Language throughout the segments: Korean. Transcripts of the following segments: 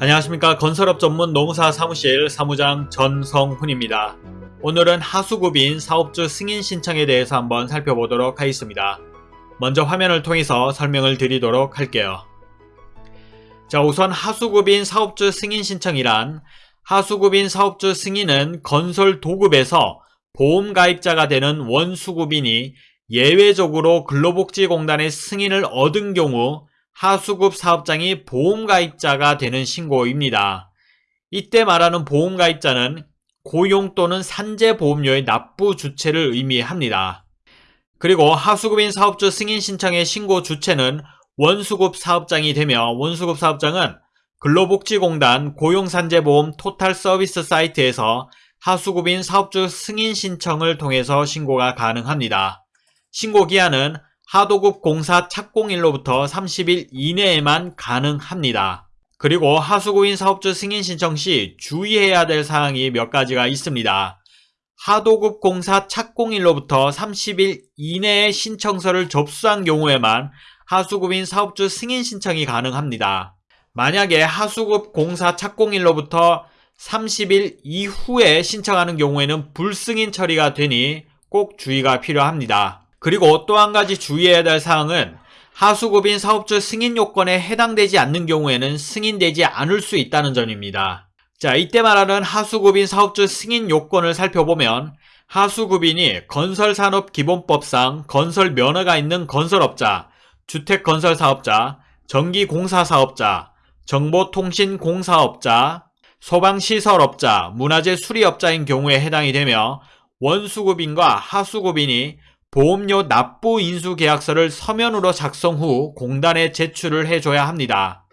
안녕하십니까 건설업 전문 농사 사무실 사무장 전성훈입니다. 오늘은 하수급인 사업주 승인 신청에 대해서 한번 살펴보도록 하겠습니다. 먼저 화면을 통해서 설명을 드리도록 할게요. 자 우선 하수급인 사업주 승인 신청이란 하수급인 사업주 승인은 건설 도급에서 보험 가입자가 되는 원수급인이 예외적으로 근로복지공단의 승인을 얻은 경우 하수급 사업장이 보험가입자가 되는 신고입니다. 이때 말하는 보험가입자는 고용 또는 산재보험료의 납부 주체를 의미합니다. 그리고 하수급인 사업주 승인 신청의 신고 주체는 원수급 사업장이 되며 원수급 사업장은 근로복지공단 고용산재보험 토탈 서비스 사이트에서 하수급인 사업주 승인 신청을 통해서 신고가 가능합니다. 신고 기한은 하도급 공사 착공일로부터 30일 이내에만 가능합니다. 그리고 하수구인 사업주 승인 신청 시 주의해야 될 사항이 몇 가지가 있습니다. 하도급 공사 착공일로부터 30일 이내에 신청서를 접수한 경우에만 하수급인 사업주 승인 신청이 가능합니다. 만약에 하수급 공사 착공일로부터 30일 이후에 신청하는 경우에는 불승인 처리가 되니 꼭 주의가 필요합니다. 그리고 또 한 가지 주의해야 될 사항은 하수급인 사업주 승인 요건에 해당되지 않는 경우에는 승인되지 않을 수 있다는 점입니다. 자, 이때 말하는 하수급인 사업주 승인 요건을 살펴보면 하수급인이 건설산업기본법상 건설 면허가 있는 건설업자, 주택건설사업자, 전기공사사업자, 정보통신공사업자, 소방시설업자, 문화재 수리업자인 경우에 해당이 되며 원수급인과 하수급인이 보험료 납부 인수 계약서를 서면으로 작성 후 공단에 제출을 해줘야 합니다.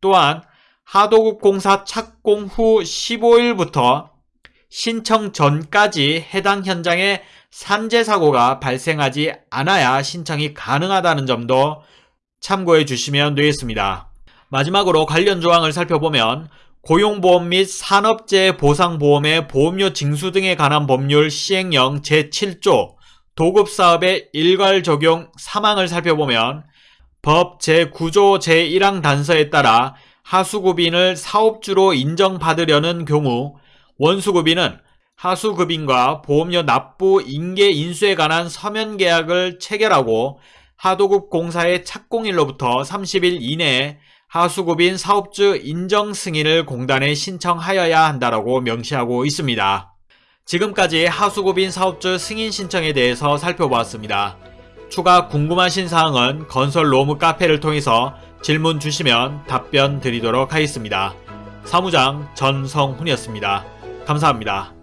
또한 하도급 공사 착공 후 15일부터 신청 전까지 해당 현장에 산재 사고가 발생하지 않아야 신청이 가능하다는 점도 참고해 주시면 되겠습니다. 마지막으로 관련 조항을 살펴보면 고용보험 및 산업재해 보상보험의 보험료 징수 등에 관한 법률 시행령 제7조 도급사업의 일괄 적용 사망을 살펴보면 법 제9조 제1항 단서에 따라 하수급인을 사업주로 인정받으려는 경우 원수급인은 하수급인과 보험료 납부 인계 인수에 관한 서면 계약을 체결하고 하도급 공사의 착공일로부터 30일 이내에 하수급인 사업주 인정 승인을 공단에 신청하여야 한다라고 명시하고 있습니다. 지금까지 하수급인 사업주 승인 신청에 대해서 살펴보았습니다. 추가 궁금하신 사항은 건설 로무 카페를 통해서 질문 주시면 답변 드리도록 하겠습니다. 사무장 전성훈이었습니다. 감사합니다.